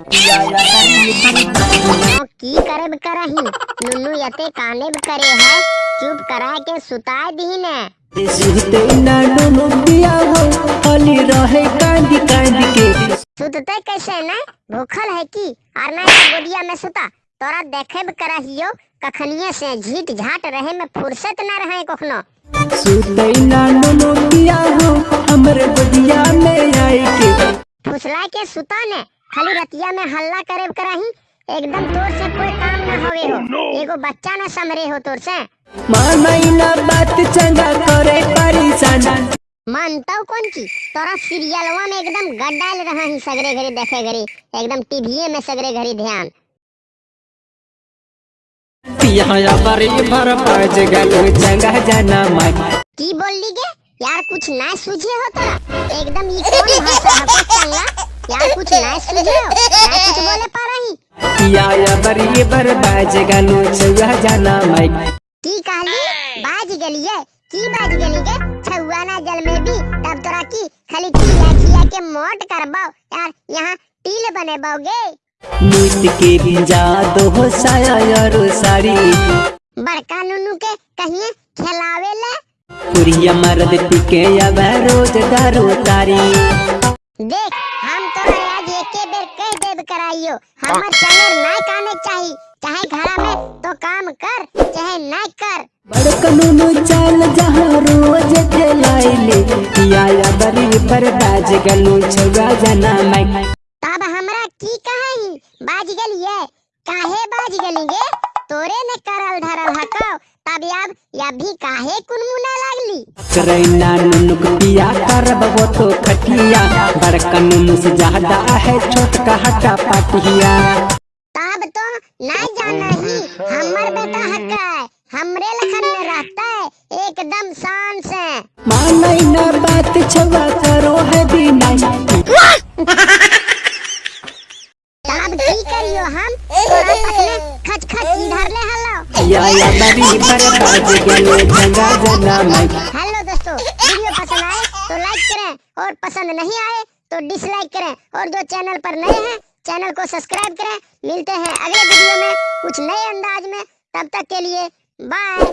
की करब करही? नुनु यते कानेब करे है चुप करा के सुताए दही ने सुते ना नुनु पिया हो खाली रहे कांदी कांदी के सुतते कैसे न? भूखल है की? और ना गोदिया में सुता। तोरा देखेब करहियो कखनिए से झीट झाट रहे में फुर्सत न रहे कखनो। सुते ना नुनु पिया हो हमरे बदिया में आई के फुसला के सुता ने? खाली रतिया में हल्ला करेब करही एकदम तोर से कोई काम न होवे हो। एगो बच्चा न समरे हो तोर से। मानई ना बात चंगा करे परेशान मानताऊ कौन की? तोरा सीरियलवा में एकदम गड्डाल रहा ही सगरे घड़ी देखे घड़ी एकदम टीवीए में सगरे घड़ी ध्यान। पिया बरी भर पाज गलो चंगा जाना माई। की बोल गे? यार कुछ ना सूझे हो तोरा? एकदम ये कौन भाषा है चंगा? हो पा रही पिया बरी पाज गलो चंगा जाना माई की कहली बाज गलिए की बाज गली गे छुआ ना जल में भी। तब तोरा की खाली खिया खिया के मोट करबो यार, यहाँ टील बने बोगे मुइत के बिंजा दो साया यारो सारी बड़का नुनू के कहिए खिलावे ले। पुरिया मर्द टिके या रोज दारू तारी। देख हम तो आज एके बेर कह देब कराइयो। हमर चैनल ना काने चाही। चाहे घरा में तो काम कर चाहे ना कर। बड़कनु चाल जहाँ रोज खेलाइले पिया बरी पर बाज गलो छुआ जाना माई तब हमरा की कही? बाज गलिए काहे बाज गली तोरे ने करल धरल हको। तब अब या भी काहे कुनमुना लागली करैना नुनुक पिया करब वो तो खटिया। बड़कनु से ज़्यादा है छोट का हटा पाटिया। तब तो ना जाना ही हमर बेटा हक है हमरे लखन में रहता है एकदम शान से। मानई ना बात छुआ करो है बिना तब की करियो हम? तोरा पसने खच खच इधर ले हलो। या या बरी पर बाज गलो जंगा जाना माई हेलो दोस्तों वीडियो पसंद आए तो लाइक करें और पसंद नहीं आए तो डिसलाइक करें। और जो चैनल पर नए हैं चैनल को सब्सक्राइब करें। मिलते हैं अगले वीडियो में कुछ नए अंदाज में। तब तक के लिए बाय